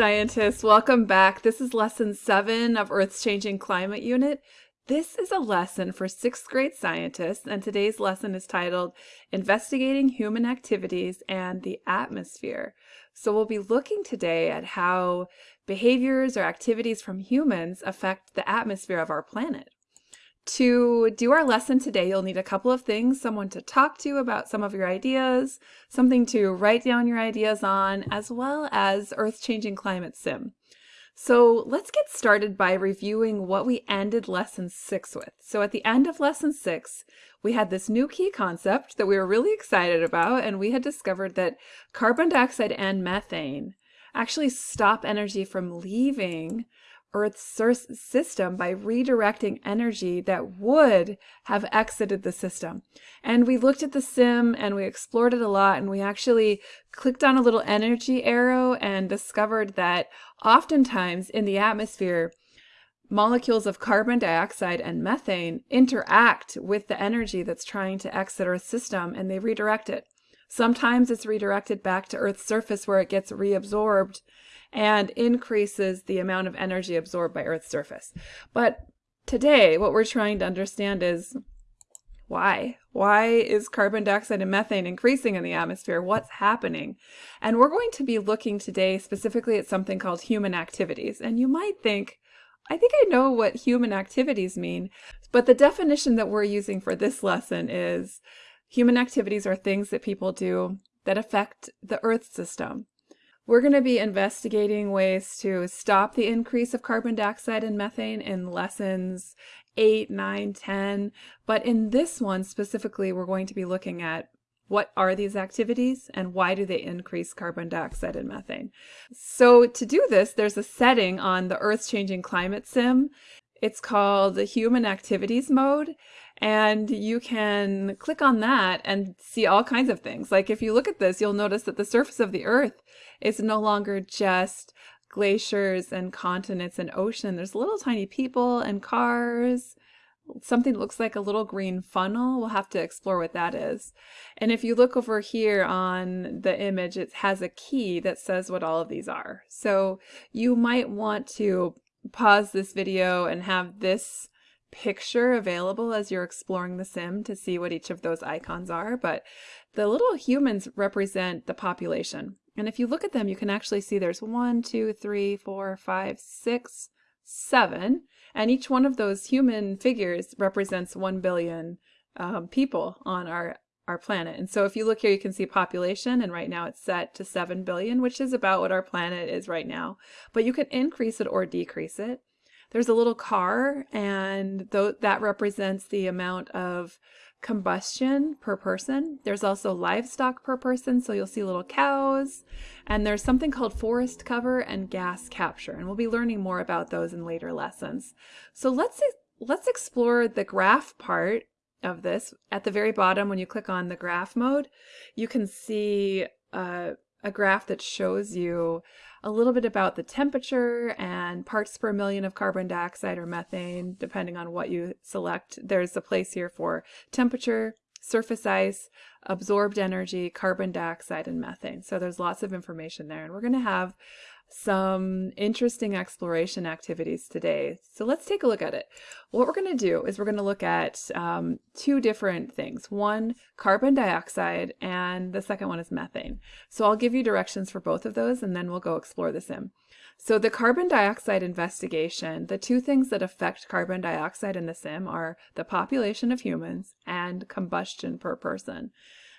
scientists, welcome back. This is lesson seven of Earth's Changing Climate Unit. This is a lesson for sixth grade scientists, and today's lesson is titled Investigating Human Activities and the Atmosphere. So we'll be looking today at how behaviors or activities from humans affect the atmosphere of our planet. To do our lesson today, you'll need a couple of things, someone to talk to about some of your ideas, something to write down your ideas on, as well as Earth Changing Climate Sim. So let's get started by reviewing what we ended lesson six with. So at the end of lesson six, we had this new key concept that we were really excited about, and we had discovered that carbon dioxide and methane actually stop energy from leaving Earth's system by redirecting energy that would have exited the system. And we looked at the sim and we explored it a lot and we actually clicked on a little energy arrow and discovered that oftentimes in the atmosphere, molecules of carbon dioxide and methane interact with the energy that's trying to exit Earth's system and they redirect it. Sometimes it's redirected back to Earth's surface where it gets reabsorbed and increases the amount of energy absorbed by Earth's surface. But today, what we're trying to understand is why? Why is carbon dioxide and methane increasing in the atmosphere? What's happening? And we're going to be looking today specifically at something called human activities. And you might think, I think I know what human activities mean, but the definition that we're using for this lesson is human activities are things that people do that affect the Earth system. We're going to be investigating ways to stop the increase of carbon dioxide and methane in lessons 8, 9, 10. But in this one specifically, we're going to be looking at what are these activities and why do they increase carbon dioxide and methane? So to do this, there's a setting on the Earth's Changing Climate Sim. It's called the Human Activities Mode. And you can click on that and see all kinds of things. Like if you look at this, you'll notice that the surface of the Earth is no longer just glaciers and continents and ocean. There's little tiny people and cars, something that looks like a little green funnel. We'll have to explore what that is. And if you look over here on the image, it has a key that says what all of these are. So you might want to pause this video and have this picture available as you're exploring the sim to see what each of those icons are. But the little humans represent the population. And if you look at them, you can actually see there's one, two, three, four, five, six, seven. And each one of those human figures represents 1 billion um, people on our, our planet. And so if you look here, you can see population, and right now it's set to 7 billion, which is about what our planet is right now. But you can increase it or decrease it. There's a little car, and th that represents the amount of combustion per person. There's also livestock per person, so you'll see little cows. And there's something called forest cover and gas capture, and we'll be learning more about those in later lessons. So let's let's explore the graph part of this. At the very bottom, when you click on the graph mode, you can see uh, a graph that shows you a little bit about the temperature and parts per million of carbon dioxide or methane, depending on what you select. There's a place here for temperature, surface ice, absorbed energy, carbon dioxide, and methane. So there's lots of information there. And we're going to have some interesting exploration activities today. So let's take a look at it. What we're going to do is we're going to look at um, two different things. One, carbon dioxide, and the second one is methane. So I'll give you directions for both of those, and then we'll go explore the sim. So the carbon dioxide investigation, the two things that affect carbon dioxide in the sim are the population of humans and combustion per person.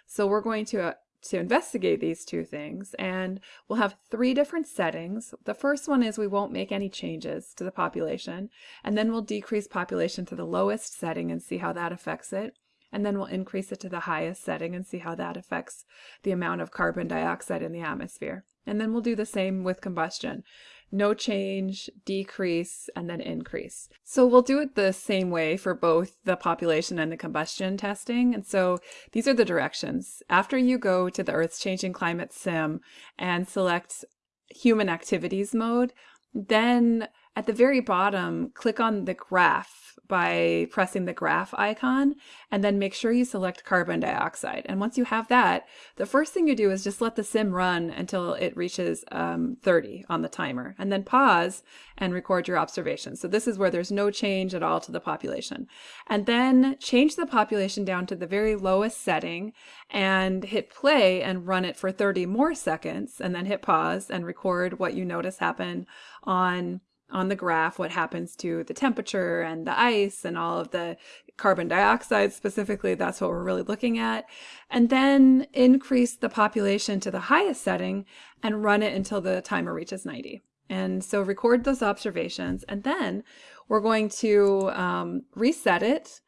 So we're going to to investigate these two things and we'll have three different settings. The first one is we won't make any changes to the population and then we'll decrease population to the lowest setting and see how that affects it. And then we'll increase it to the highest setting and see how that affects the amount of carbon dioxide in the atmosphere. And then we'll do the same with combustion no change, decrease, and then increase. So we'll do it the same way for both the population and the combustion testing. And so these are the directions. After you go to the Earth's Changing Climate Sim and select Human Activities mode, then at the very bottom, click on the graph by pressing the graph icon and then make sure you select carbon dioxide. And once you have that, the first thing you do is just let the sim run until it reaches um, 30 on the timer and then pause and record your observations. So this is where there's no change at all to the population. And then change the population down to the very lowest setting and hit play and run it for 30 more seconds and then hit pause and record what you notice happen on on the graph what happens to the temperature and the ice and all of the carbon dioxide specifically. That's what we're really looking at. And then increase the population to the highest setting and run it until the timer reaches 90. And so record those observations and then we're going to um, reset it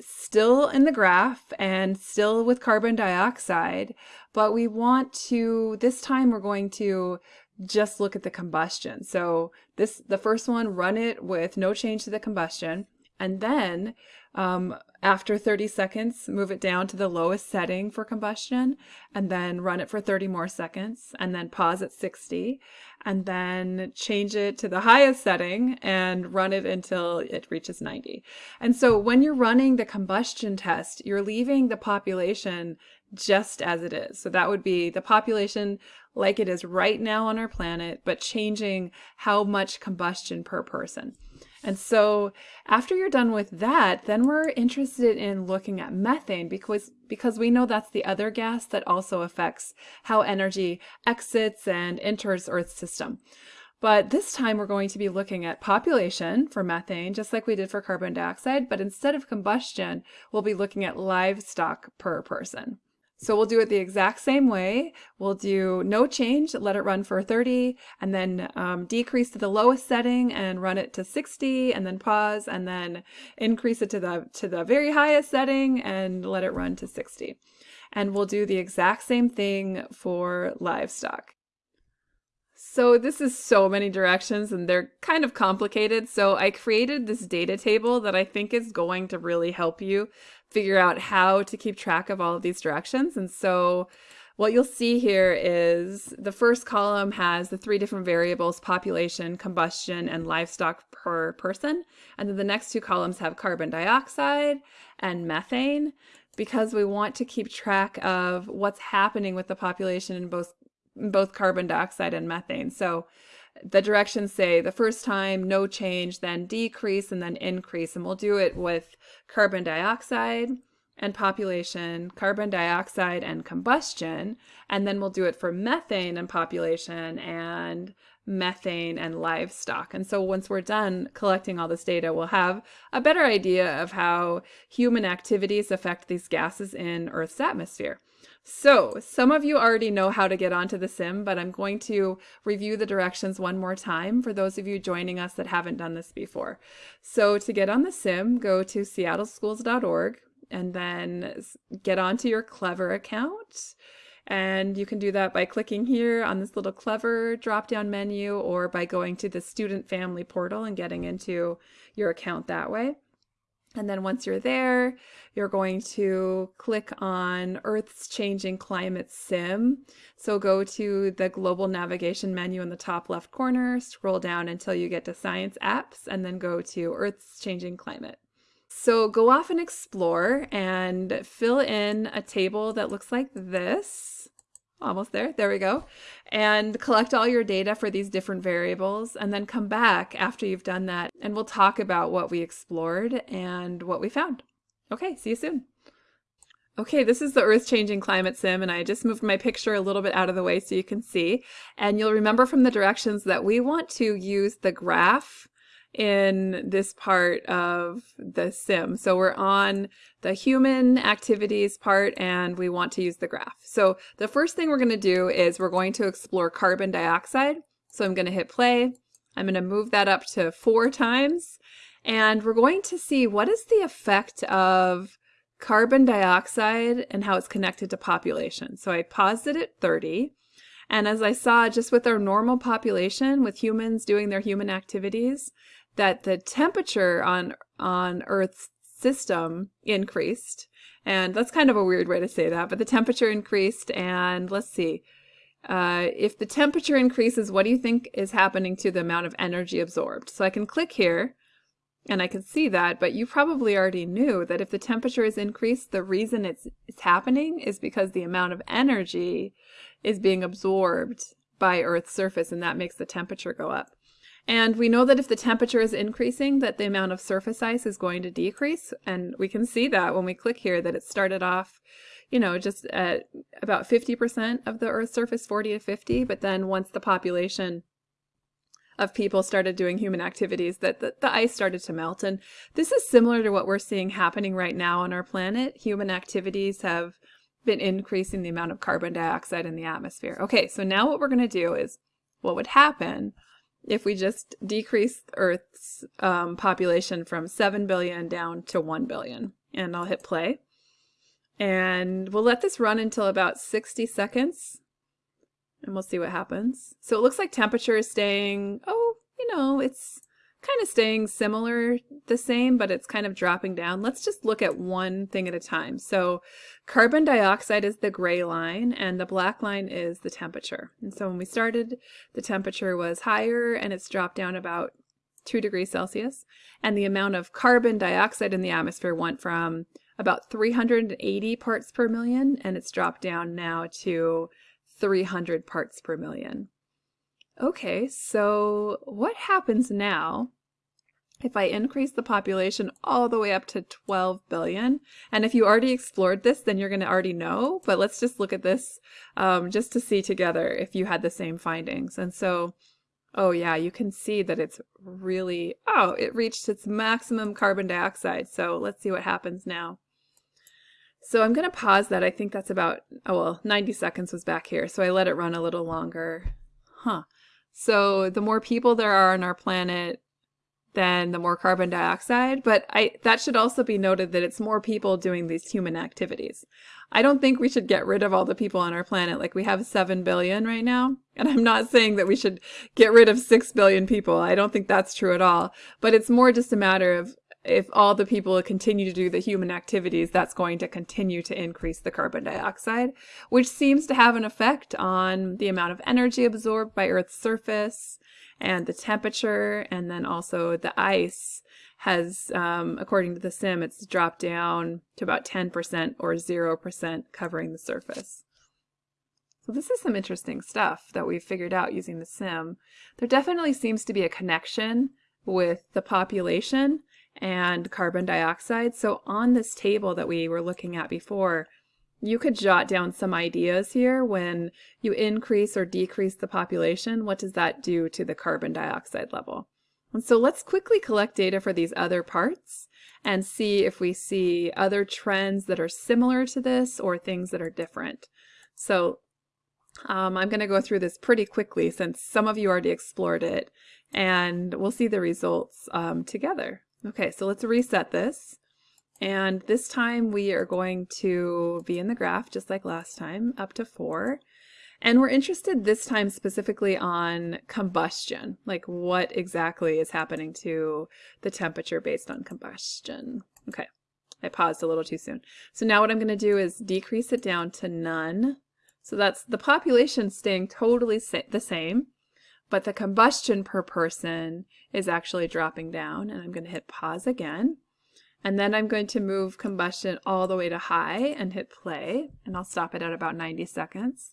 still in the graph and still with carbon dioxide, but we want to, this time we're going to just look at the combustion. So this, the first one, run it with no change to the combustion. And then um, after 30 seconds, move it down to the lowest setting for combustion and then run it for 30 more seconds and then pause at 60 and then change it to the highest setting and run it until it reaches 90. And so when you're running the combustion test, you're leaving the population just as it is. So that would be the population like it is right now on our planet, but changing how much combustion per person. And so after you're done with that, then we're interested in looking at methane because, because we know that's the other gas that also affects how energy exits and enters Earth's system. But this time we're going to be looking at population for methane, just like we did for carbon dioxide, but instead of combustion, we'll be looking at livestock per person. So we'll do it the exact same way. We'll do no change, let it run for 30, and then um, decrease to the lowest setting and run it to 60, and then pause, and then increase it to the, to the very highest setting and let it run to 60. And we'll do the exact same thing for livestock. So this is so many directions and they're kind of complicated. So I created this data table that I think is going to really help you figure out how to keep track of all of these directions. And so what you'll see here is the first column has the three different variables, population, combustion, and livestock per person. And then the next two columns have carbon dioxide and methane because we want to keep track of what's happening with the population in both both carbon dioxide and methane. So the directions say the first time no change, then decrease, and then increase. And we'll do it with carbon dioxide and population, carbon dioxide and combustion. And then we'll do it for methane and population and methane and livestock. And so once we're done collecting all this data, we'll have a better idea of how human activities affect these gases in Earth's atmosphere. So some of you already know how to get onto the sim, but I'm going to review the directions one more time for those of you joining us that haven't done this before. So to get on the sim, go to seattleschools.org and then get onto your Clever account. And you can do that by clicking here on this little Clever drop-down menu or by going to the Student Family Portal and getting into your account that way. And then once you're there, you're going to click on Earth's Changing Climate Sim. So go to the global navigation menu in the top left corner, scroll down until you get to Science Apps, and then go to Earth's Changing Climate. So go off and explore and fill in a table that looks like this almost there, there we go, and collect all your data for these different variables and then come back after you've done that and we'll talk about what we explored and what we found. Okay, see you soon. Okay, this is the Earth Changing Climate Sim, and I just moved my picture a little bit out of the way so you can see. And you'll remember from the directions that we want to use the graph in this part of the sim. So we're on the human activities part and we want to use the graph. So the first thing we're going to do is we're going to explore carbon dioxide. So I'm going to hit play. I'm going to move that up to four times and we're going to see what is the effect of carbon dioxide and how it's connected to population. So I paused it at 30 and as I saw just with our normal population, with humans doing their human activities, that the temperature on on Earth's system increased. And that's kind of a weird way to say that, but the temperature increased and let's see, uh, if the temperature increases, what do you think is happening to the amount of energy absorbed? So I can click here and I can see that, but you probably already knew that if the temperature is increased, the reason it's, it's happening is because the amount of energy is being absorbed by Earth's surface, and that makes the temperature go up. And we know that if the temperature is increasing, that the amount of surface ice is going to decrease. And we can see that when we click here, that it started off, you know, just at about 50% of the Earth's surface, 40 to 50. But then once the population of people started doing human activities that the, the, ice started to melt. And this is similar to what we're seeing happening right now on our planet. Human activities have been increasing the amount of carbon dioxide in the atmosphere. Okay, so now what we're going to do is what would happen if we just decrease Earth's um, population from 7 billion down to 1 billion. And I'll hit play. And we'll let this run until about 60 seconds and we'll see what happens. So it looks like temperature is staying, oh, you know, it's kind of staying similar, the same, but it's kind of dropping down. Let's just look at one thing at a time. So carbon dioxide is the gray line and the black line is the temperature. And so when we started, the temperature was higher and it's dropped down about 2 degrees Celsius. And the amount of carbon dioxide in the atmosphere went from about 380 parts per million and it's dropped down now to 300 parts per million. Okay, so what happens now if I increase the population all the way up to 12 billion? And if you already explored this, then you're going to already know, but let's just look at this um, just to see together if you had the same findings. And so, oh yeah, you can see that it's really, oh, it reached its maximum carbon dioxide. So let's see what happens now. So I'm going to pause that. I think that's about, oh well, 90 seconds was back here. So I let it run a little longer. Huh. So the more people there are on our planet, then the more carbon dioxide. But I that should also be noted that it's more people doing these human activities. I don't think we should get rid of all the people on our planet. Like we have 7 billion right now. And I'm not saying that we should get rid of 6 billion people. I don't think that's true at all. But it's more just a matter of if all the people continue to do the human activities, that's going to continue to increase the carbon dioxide, which seems to have an effect on the amount of energy absorbed by Earth's surface and the temperature, and then also the ice has, um, according to the sim, it's dropped down to about 10% or 0% covering the surface. So this is some interesting stuff that we've figured out using the sim. There definitely seems to be a connection with the population and carbon dioxide. So on this table that we were looking at before, you could jot down some ideas here when you increase or decrease the population. What does that do to the carbon dioxide level? And so let's quickly collect data for these other parts and see if we see other trends that are similar to this or things that are different. So um, I'm going to go through this pretty quickly since some of you already explored it and we'll see the results um, together. Okay, so let's reset this. And this time we are going to be in the graph just like last time, up to four. And we're interested this time specifically on combustion, like what exactly is happening to the temperature based on combustion. Okay, I paused a little too soon. So now what I'm going to do is decrease it down to none. So that's the population staying totally sa the same but the combustion per person is actually dropping down and I'm going to hit pause again. And then I'm going to move combustion all the way to high and hit play and I'll stop it at about 90 seconds.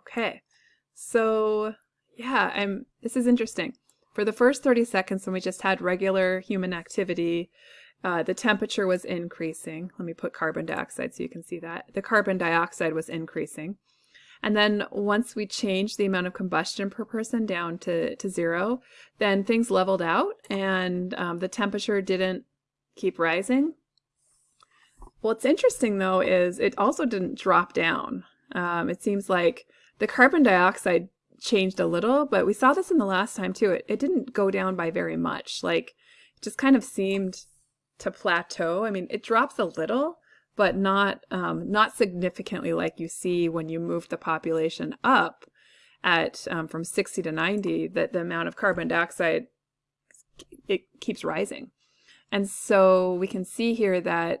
Okay, so yeah, I'm. this is interesting. For the first 30 seconds when we just had regular human activity, uh, the temperature was increasing. Let me put carbon dioxide so you can see that. The carbon dioxide was increasing. And then once we changed the amount of combustion per person down to, to zero, then things leveled out and um, the temperature didn't keep rising. What's interesting though is it also didn't drop down. Um, it seems like the carbon dioxide changed a little, but we saw this in the last time too. It, it didn't go down by very much. Like it just kind of seemed to plateau. I mean, it drops a little, but not um, not significantly like you see when you move the population up at um, from 60 to 90 that the amount of carbon dioxide it keeps rising and so we can see here that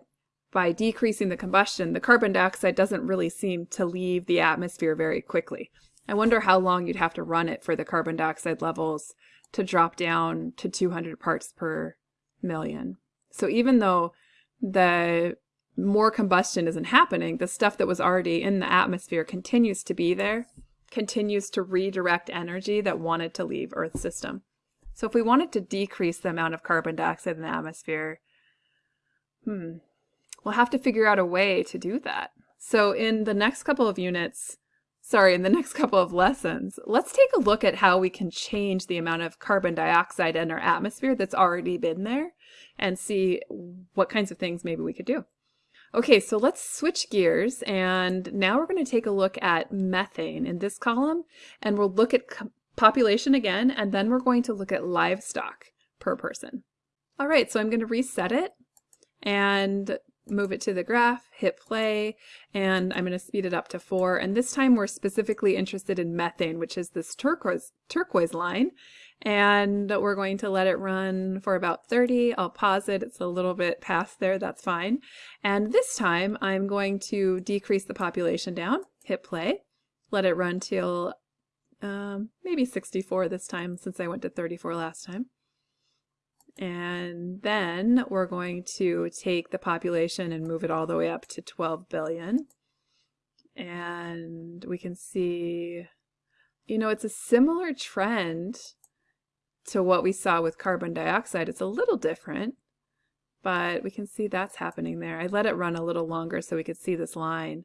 by decreasing the combustion, the carbon dioxide doesn't really seem to leave the atmosphere very quickly. I wonder how long you'd have to run it for the carbon dioxide levels to drop down to 200 parts per million. So even though the more combustion isn't happening, the stuff that was already in the atmosphere continues to be there, continues to redirect energy that wanted to leave Earth's system. So if we wanted to decrease the amount of carbon dioxide in the atmosphere, hmm, we'll have to figure out a way to do that. So in the next couple of units, sorry, in the next couple of lessons, let's take a look at how we can change the amount of carbon dioxide in our atmosphere that's already been there and see what kinds of things maybe we could do. Okay, so let's switch gears and now we're going to take a look at methane in this column and we'll look at population again and then we're going to look at livestock per person. All right, so I'm going to reset it and move it to the graph, hit play, and I'm going to speed it up to four. And this time we're specifically interested in methane, which is this turquoise, turquoise line and we're going to let it run for about 30. I'll pause it. It's a little bit past there. That's fine. And this time I'm going to decrease the population down, hit play, let it run till um, maybe 64 this time since I went to 34 last time. And then we're going to take the population and move it all the way up to 12 billion. And we can see, you know, it's a similar trend to what we saw with carbon dioxide. It's a little different, but we can see that's happening there. I let it run a little longer so we could see this line.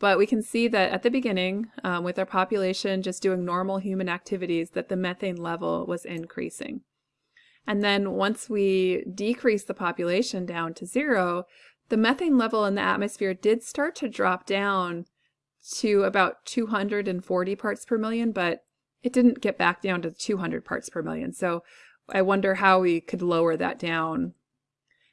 But we can see that at the beginning, um, with our population just doing normal human activities, that the methane level was increasing. And then once we decrease the population down to zero, the methane level in the atmosphere did start to drop down to about 240 parts per million, but it didn't get back down to 200 parts per million. So I wonder how we could lower that down.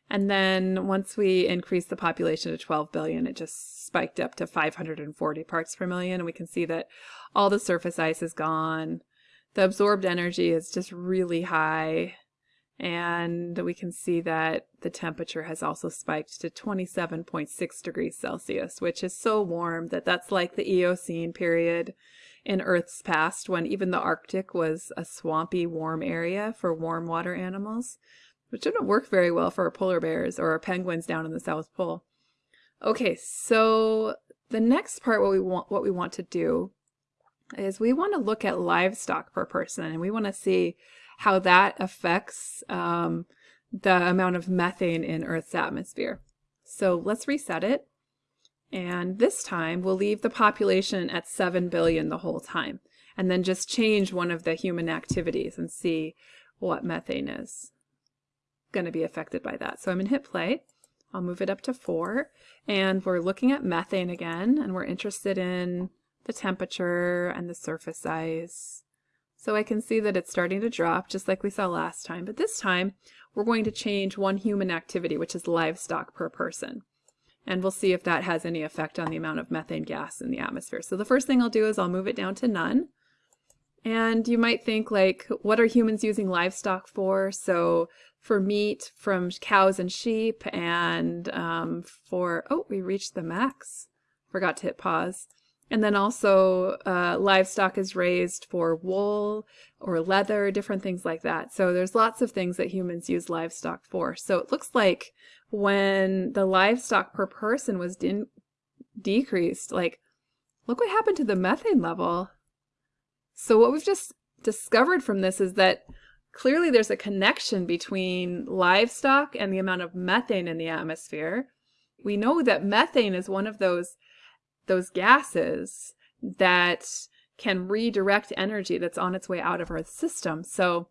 And then once we increase the population to 12 billion, it just spiked up to 540 parts per million. And we can see that all the surface ice is gone. The absorbed energy is just really high. And we can see that the temperature has also spiked to 27.6 degrees Celsius, which is so warm that that's like the Eocene period in Earth's past when even the Arctic was a swampy, warm area for warm water animals, which didn't work very well for our polar bears or our penguins down in the South Pole. Okay, so the next part what we want what we want to do is we want to look at livestock per person and we want to see how that affects um, the amount of methane in Earth's atmosphere. So let's reset it. And this time we'll leave the population at 7 billion the whole time and then just change one of the human activities and see what methane is going to be affected by that. So I'm going to hit play. I'll move it up to 4 and we're looking at methane again and we're interested in the temperature and the surface size. So I can see that it's starting to drop just like we saw last time, but this time we're going to change one human activity, which is livestock per person and we'll see if that has any effect on the amount of methane gas in the atmosphere. So the first thing I'll do is I'll move it down to none. And you might think like, what are humans using livestock for? So for meat from cows and sheep and um, for, oh, we reached the max. Forgot to hit pause. And then also uh, livestock is raised for wool or leather, different things like that. So there's lots of things that humans use livestock for. So it looks like when the livestock per person was decreased, like, look what happened to the methane level. So what we've just discovered from this is that clearly there's a connection between livestock and the amount of methane in the atmosphere. We know that methane is one of those those gases that can redirect energy that's on its way out of Earth's system. So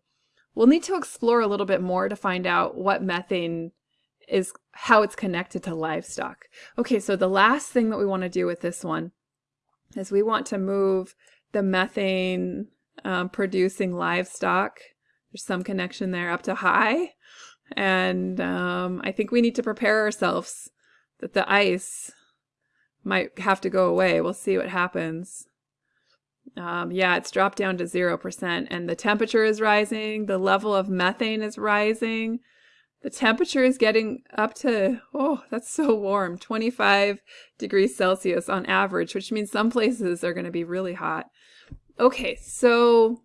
we'll need to explore a little bit more to find out what methane is, how it's connected to livestock. Okay, so the last thing that we want to do with this one is we want to move the methane um, producing livestock. There's some connection there up to high. And um, I think we need to prepare ourselves that the ice might have to go away. We'll see what happens. Um, yeah, it's dropped down to 0% and the temperature is rising. The level of methane is rising. The temperature is getting up to, oh, that's so warm, 25 degrees Celsius on average, which means some places are going to be really hot. Okay, so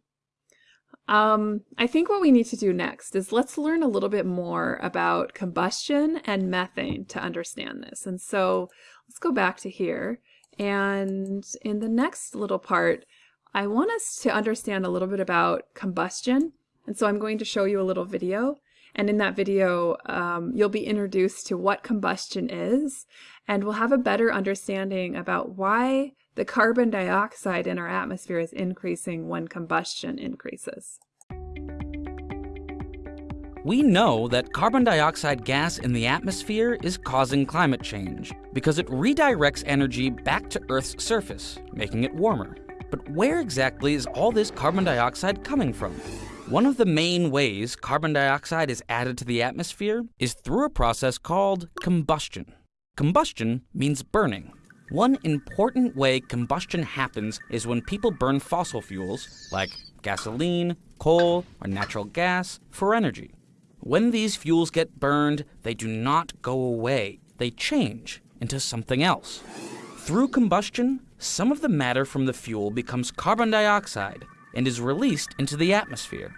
um, I think what we need to do next is let's learn a little bit more about combustion and methane to understand this. And so let's go back to here. And in the next little part, I want us to understand a little bit about combustion. And so I'm going to show you a little video. And in that video, um, you'll be introduced to what combustion is, and we'll have a better understanding about why the carbon dioxide in our atmosphere is increasing when combustion increases. We know that carbon dioxide gas in the atmosphere is causing climate change because it redirects energy back to Earth's surface, making it warmer. But where exactly is all this carbon dioxide coming from? One of the main ways carbon dioxide is added to the atmosphere is through a process called combustion. Combustion means burning. One important way combustion happens is when people burn fossil fuels, like gasoline, coal, or natural gas, for energy. When these fuels get burned, they do not go away. They change into something else. Through combustion, some of the matter from the fuel becomes carbon dioxide, and is released into the atmosphere.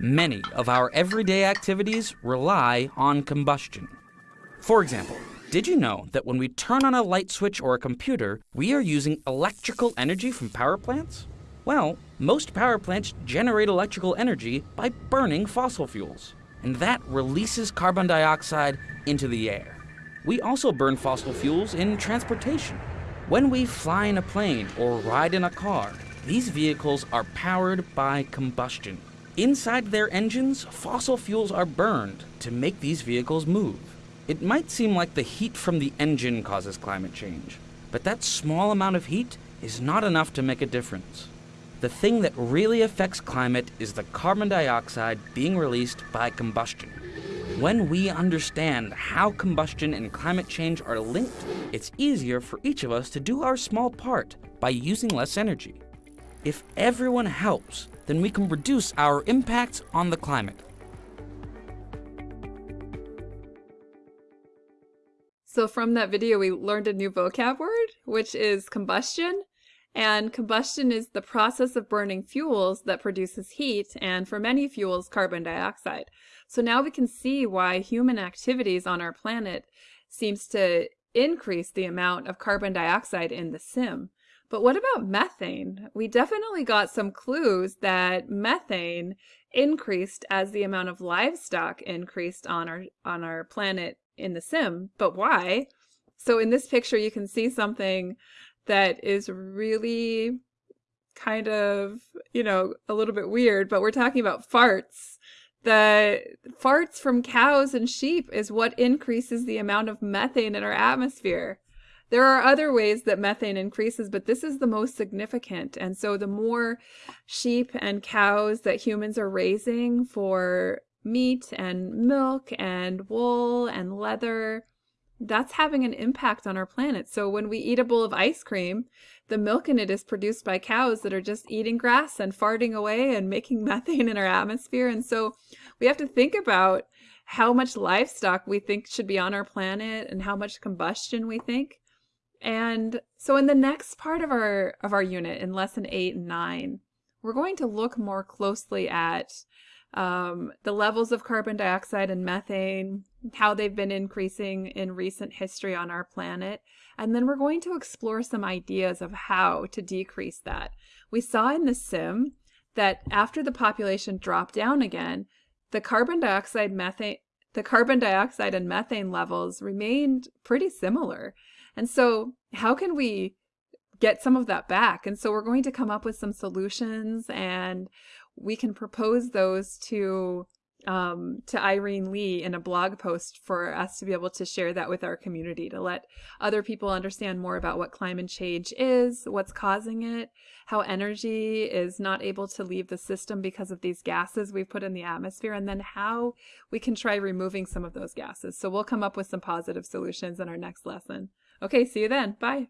Many of our everyday activities rely on combustion. For example, did you know that when we turn on a light switch or a computer, we are using electrical energy from power plants? Well, most power plants generate electrical energy by burning fossil fuels, and that releases carbon dioxide into the air. We also burn fossil fuels in transportation. When we fly in a plane or ride in a car, these vehicles are powered by combustion. Inside their engines, fossil fuels are burned to make these vehicles move. It might seem like the heat from the engine causes climate change, but that small amount of heat is not enough to make a difference. The thing that really affects climate is the carbon dioxide being released by combustion. When we understand how combustion and climate change are linked, it's easier for each of us to do our small part by using less energy. If everyone helps, then we can reduce our impact on the climate. So from that video, we learned a new vocab word, which is combustion. And combustion is the process of burning fuels that produces heat, and for many fuels, carbon dioxide. So now we can see why human activities on our planet seems to increase the amount of carbon dioxide in the sim. But what about methane? We definitely got some clues that methane increased as the amount of livestock increased on our on our planet in the sim. But why? So in this picture you can see something that is really kind of, you know, a little bit weird, but we're talking about farts. The farts from cows and sheep is what increases the amount of methane in our atmosphere. There are other ways that methane increases, but this is the most significant. And so the more sheep and cows that humans are raising for meat and milk and wool and leather, that's having an impact on our planet. So when we eat a bowl of ice cream, the milk in it is produced by cows that are just eating grass and farting away and making methane in our atmosphere. And so we have to think about how much livestock we think should be on our planet and how much combustion we think. And so in the next part of our of our unit in lesson 8 and 9, we're going to look more closely at um, the levels of carbon dioxide and methane, how they've been increasing in recent history on our planet, and then we're going to explore some ideas of how to decrease that. We saw in the sim that after the population dropped down again, the carbon dioxide methane the carbon dioxide and methane levels remained pretty similar. And so how can we get some of that back? And so we're going to come up with some solutions and we can propose those to um, to Irene Lee in a blog post for us to be able to share that with our community to let other people understand more about what climate change is, what's causing it, how energy is not able to leave the system because of these gases we've put in the atmosphere, and then how we can try removing some of those gases. So we'll come up with some positive solutions in our next lesson. Okay, see you then. Bye.